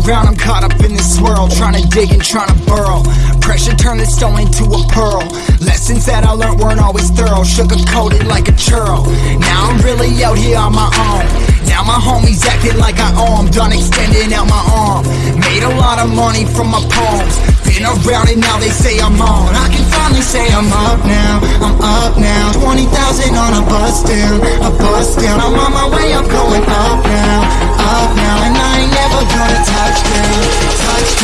round, I'm caught up in this swirl, trying to dig and trying to burrow. Pressure turned this stone into a pearl. Lessons that I learned weren't always thorough, sugar coated like a churro. Now I'm really out here on my own. Now my homies acting like I owe 'em, done extending out my arm. Made a lot of money from my poems. Been around and now they say I'm on. I can finally say I'm up now, I'm up now. 20,000 on a bus down, a bus down. I'm on my way, I'm